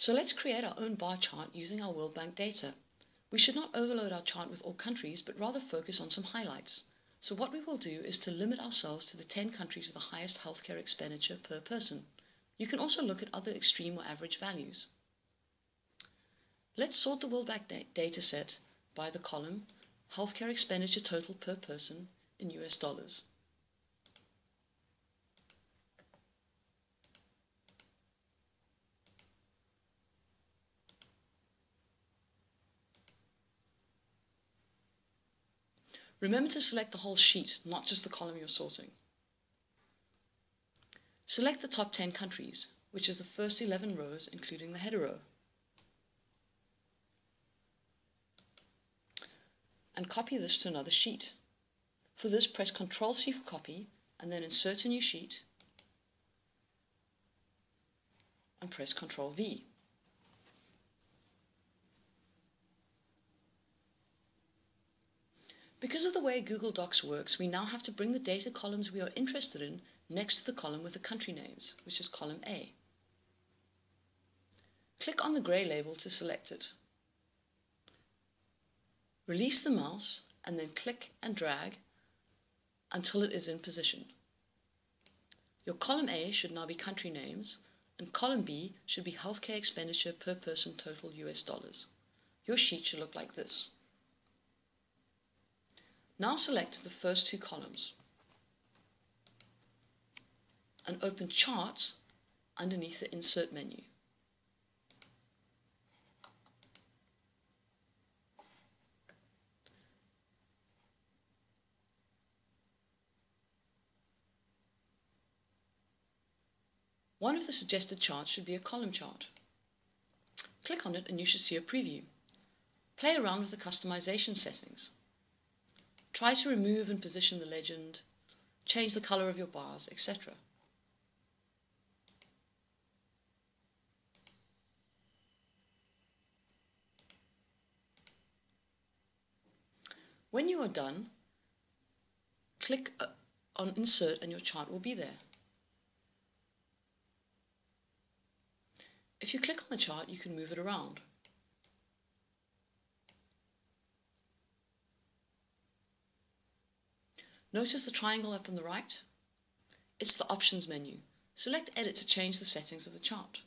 So let's create our own bar chart using our World Bank data. We should not overload our chart with all countries, but rather focus on some highlights. So what we will do is to limit ourselves to the 10 countries with the highest healthcare expenditure per person. You can also look at other extreme or average values. Let's sort the World Bank da dataset by the column Healthcare expenditure total per person in US dollars. Remember to select the whole sheet, not just the column you're sorting. Select the top 10 countries, which is the first 11 rows including the header row. And copy this to another sheet. For this, press Ctrl C for copy, and then insert a new sheet, and press Ctrl V. Because of the way Google Docs works, we now have to bring the data columns we are interested in next to the column with the country names, which is column A. Click on the grey label to select it. Release the mouse and then click and drag until it is in position. Your column A should now be country names and column B should be healthcare expenditure per person total US dollars. Your sheet should look like this. Now select the first two columns and open Chart underneath the Insert menu. One of the suggested charts should be a column chart. Click on it and you should see a preview. Play around with the customization settings. Try to remove and position the legend, change the color of your bars, etc. When you are done, click uh, on Insert and your chart will be there. If you click on the chart, you can move it around. Notice the triangle up on the right? It's the Options menu. Select Edit to change the settings of the chart.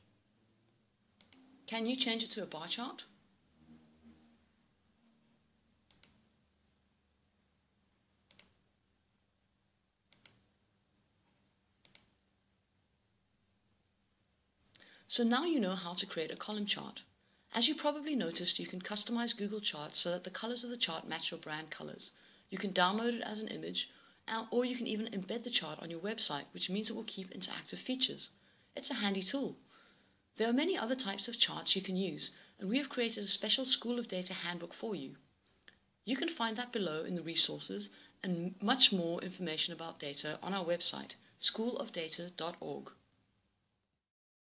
Can you change it to a bar chart? So now you know how to create a column chart. As you probably noticed, you can customize Google Charts so that the colors of the chart match your brand colors. You can download it as an image, uh, or you can even embed the chart on your website, which means it will keep interactive features. It's a handy tool. There are many other types of charts you can use, and we have created a special School of Data handbook for you. You can find that below in the resources and much more information about data on our website, schoolofdata.org.